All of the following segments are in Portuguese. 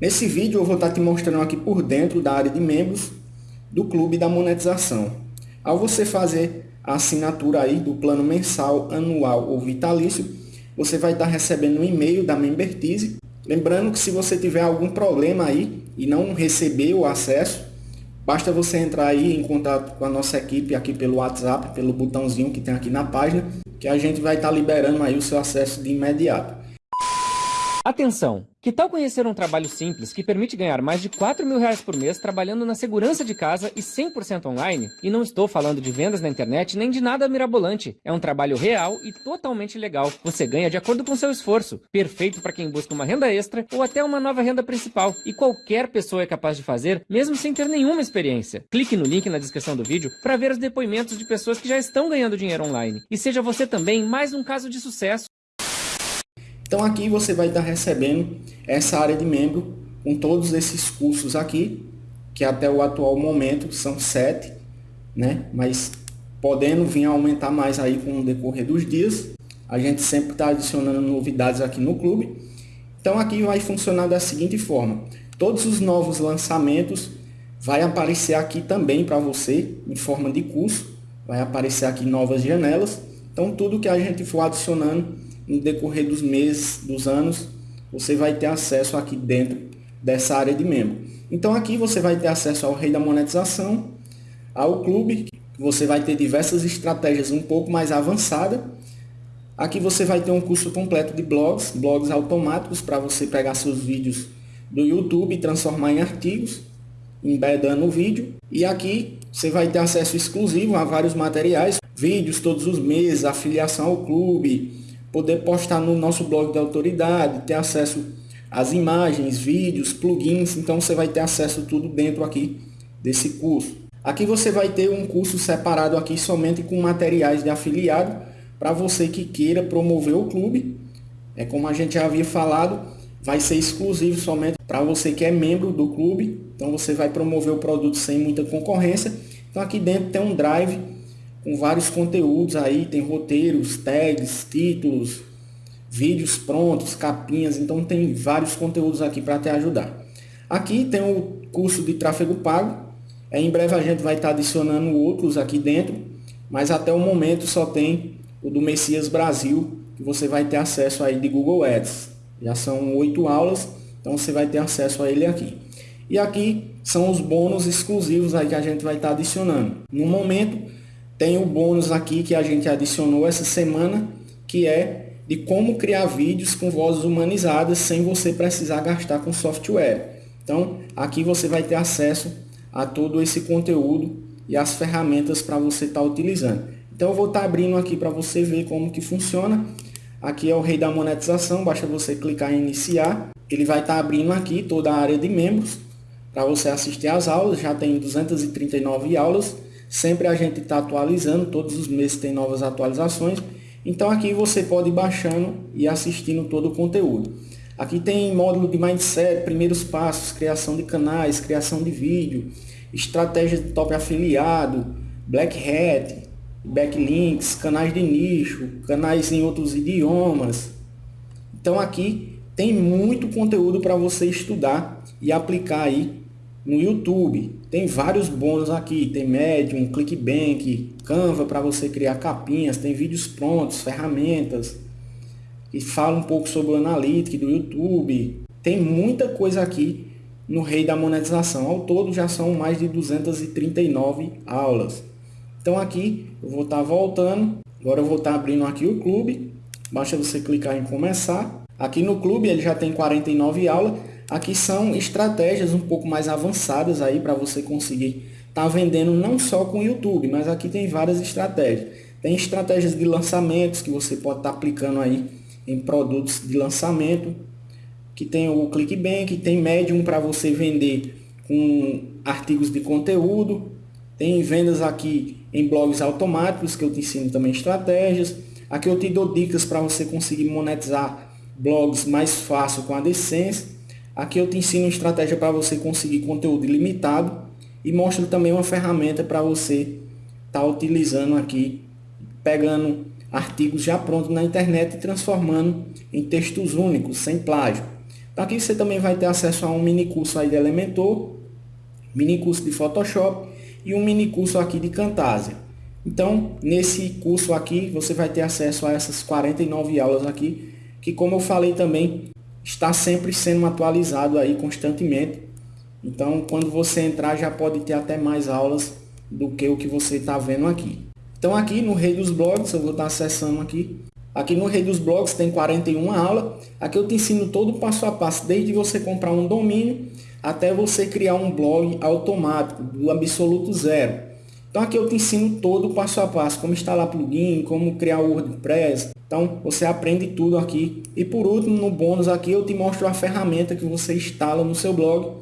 Nesse vídeo eu vou estar te mostrando aqui por dentro da área de membros do Clube da Monetização. Ao você fazer a assinatura aí do plano mensal, anual ou vitalício, você vai estar recebendo um e-mail da Membertize. Lembrando que se você tiver algum problema aí e não receber o acesso, basta você entrar aí em contato com a nossa equipe aqui pelo WhatsApp, pelo botãozinho que tem aqui na página, que a gente vai estar liberando aí o seu acesso de imediato. Atenção! Que tal conhecer um trabalho simples que permite ganhar mais de 4 mil reais por mês trabalhando na segurança de casa e 100% online? E não estou falando de vendas na internet nem de nada mirabolante. É um trabalho real e totalmente legal. Você ganha de acordo com seu esforço. Perfeito para quem busca uma renda extra ou até uma nova renda principal. E qualquer pessoa é capaz de fazer, mesmo sem ter nenhuma experiência. Clique no link na descrição do vídeo para ver os depoimentos de pessoas que já estão ganhando dinheiro online. E seja você também mais um caso de sucesso. Então aqui você vai estar recebendo essa área de membro com todos esses cursos aqui, que até o atual momento são sete, né? Mas podendo vir aumentar mais aí com o decorrer dos dias. A gente sempre está adicionando novidades aqui no clube. Então aqui vai funcionar da seguinte forma. Todos os novos lançamentos vai aparecer aqui também para você em forma de curso. Vai aparecer aqui novas janelas. Então tudo que a gente for adicionando no decorrer dos meses, dos anos, você vai ter acesso aqui dentro dessa área de membro. Então aqui você vai ter acesso ao rei da monetização, ao clube, você vai ter diversas estratégias um pouco mais avançadas. Aqui você vai ter um curso completo de blogs, blogs automáticos para você pegar seus vídeos do YouTube e transformar em artigos, embedando o vídeo. E aqui você vai ter acesso exclusivo a vários materiais, vídeos todos os meses, afiliação ao clube, poder postar no nosso blog de autoridade, ter acesso às imagens, vídeos, plugins, então você vai ter acesso tudo dentro aqui desse curso. Aqui você vai ter um curso separado aqui somente com materiais de afiliado para você que queira promover o clube. É como a gente já havia falado, vai ser exclusivo somente para você que é membro do clube. Então você vai promover o produto sem muita concorrência. Então aqui dentro tem um drive com vários conteúdos aí, tem roteiros, tags, títulos, vídeos prontos, capinhas, então tem vários conteúdos aqui para te ajudar. Aqui tem o curso de tráfego pago, é, em breve a gente vai estar adicionando outros aqui dentro, mas até o momento só tem o do Messias Brasil, que você vai ter acesso aí de Google Ads. Já são oito aulas, então você vai ter acesso a ele aqui. E aqui são os bônus exclusivos aí que a gente vai estar adicionando. No momento, tem o bônus aqui que a gente adicionou essa semana, que é de como criar vídeos com vozes humanizadas sem você precisar gastar com software. Então, aqui você vai ter acesso a todo esse conteúdo e as ferramentas para você estar tá utilizando. Então, eu vou estar tá abrindo aqui para você ver como que funciona. Aqui é o rei da monetização, basta você clicar em iniciar. Ele vai estar tá abrindo aqui toda a área de membros para você assistir às aulas. Já tem 239 aulas Sempre a gente está atualizando, todos os meses tem novas atualizações. Então aqui você pode ir baixando e assistindo todo o conteúdo. Aqui tem módulo de mindset, primeiros passos, criação de canais, criação de vídeo, estratégia de top afiliado, black hat, backlinks, canais de nicho, canais em outros idiomas. Então aqui tem muito conteúdo para você estudar e aplicar aí no YouTube. Tem vários bônus aqui, tem Medium, ClickBank, Canva para você criar capinhas, tem vídeos prontos, ferramentas que fala um pouco sobre o Analytics do YouTube. Tem muita coisa aqui no Rei da Monetização. Ao todo já são mais de 239 aulas. Então aqui eu vou estar tá voltando. Agora eu vou estar tá abrindo aqui o clube. Basta você clicar em começar. Aqui no clube ele já tem 49 aulas. Aqui são estratégias um pouco mais avançadas aí para você conseguir estar tá vendendo não só com o YouTube, mas aqui tem várias estratégias. Tem estratégias de lançamentos que você pode estar tá aplicando aí em produtos de lançamento, que tem o ClickBank, tem Medium para você vender com artigos de conteúdo, tem vendas aqui em blogs automáticos que eu te ensino também estratégias. Aqui eu te dou dicas para você conseguir monetizar blogs mais fácil com a AdSense. Aqui eu te ensino uma estratégia para você conseguir conteúdo ilimitado e mostro também uma ferramenta para você estar tá utilizando aqui, pegando artigos já prontos na internet e transformando em textos únicos, sem plágio. Então aqui você também vai ter acesso a um mini curso aí de Elementor, mini curso de Photoshop e um mini curso aqui de Camtasia. Então, nesse curso aqui, você vai ter acesso a essas 49 aulas aqui, que como eu falei também, está sempre sendo atualizado aí constantemente. Então, quando você entrar, já pode ter até mais aulas do que o que você está vendo aqui. Então, aqui no Rei dos Blogs, eu vou estar acessando aqui. Aqui no Rei dos Blogs tem 41 aulas. Aqui eu te ensino todo o passo a passo, desde você comprar um domínio até você criar um blog automático, do absoluto zero. Então aqui eu te ensino todo o passo a passo, como instalar plugin, como criar o WordPress. Então você aprende tudo aqui. E por último, no bônus aqui eu te mostro a ferramenta que você instala no seu blog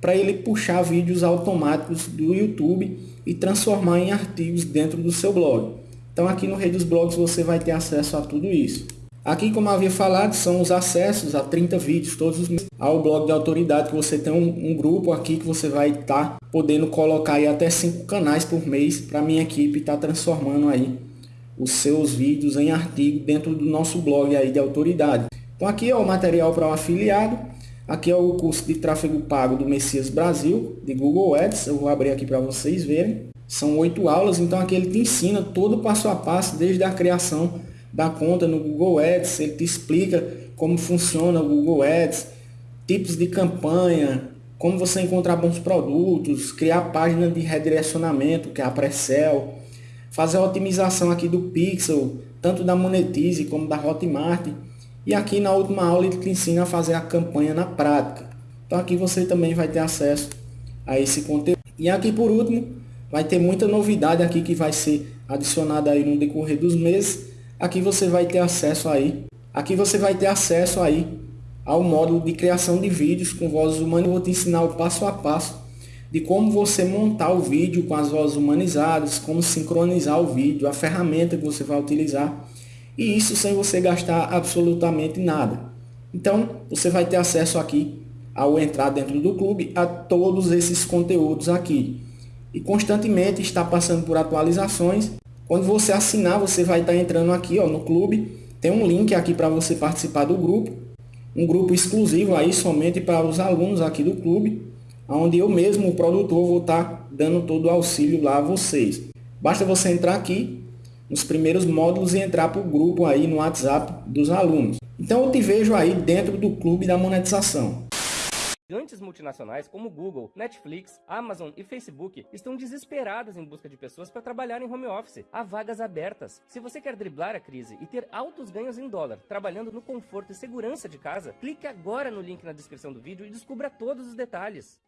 para ele puxar vídeos automáticos do YouTube e transformar em artigos dentro do seu blog. Então aqui no Rei dos Blogs você vai ter acesso a tudo isso. Aqui, como havia falado, são os acessos a 30 vídeos todos os meses ao blog de autoridade, que você tem um, um grupo aqui que você vai estar tá podendo colocar aí até 5 canais por mês para minha equipe estar tá transformando aí os seus vídeos em artigo dentro do nosso blog aí de autoridade. Então aqui é o material para o afiliado, aqui é o curso de tráfego pago do Messias Brasil, de Google Ads, eu vou abrir aqui para vocês verem. São oito aulas, então aqui ele te ensina todo passo a passo, desde a criação da conta no Google Ads, ele te explica como funciona o Google Ads, tipos de campanha, como você encontrar bons produtos, criar página de redirecionamento, que é a Precel, fazer a otimização aqui do Pixel, tanto da Monetize como da Hotmart. E aqui na última aula ele te ensina a fazer a campanha na prática. Então aqui você também vai ter acesso a esse conteúdo. E aqui por último, vai ter muita novidade aqui que vai ser adicionada aí no decorrer dos meses aqui você vai ter acesso aí, aqui você vai ter acesso aí ao módulo de criação de vídeos com vozes humanas. Eu vou te ensinar o passo a passo de como você montar o vídeo com as vozes humanizadas, como sincronizar o vídeo, a ferramenta que você vai utilizar. E isso sem você gastar absolutamente nada. Então, você vai ter acesso aqui ao entrar dentro do clube a todos esses conteúdos aqui. E constantemente está passando por atualizações quando você assinar, você vai estar entrando aqui ó, no clube. Tem um link aqui para você participar do grupo. Um grupo exclusivo aí somente para os alunos aqui do clube. Onde eu mesmo, o produtor, vou estar dando todo o auxílio lá a vocês. Basta você entrar aqui nos primeiros módulos e entrar para o grupo aí no WhatsApp dos alunos. Então eu te vejo aí dentro do clube da monetização. Gigantes multinacionais como Google, Netflix, Amazon e Facebook estão desesperadas em busca de pessoas para trabalhar em home office. Há vagas abertas. Se você quer driblar a crise e ter altos ganhos em dólar, trabalhando no conforto e segurança de casa, clique agora no link na descrição do vídeo e descubra todos os detalhes.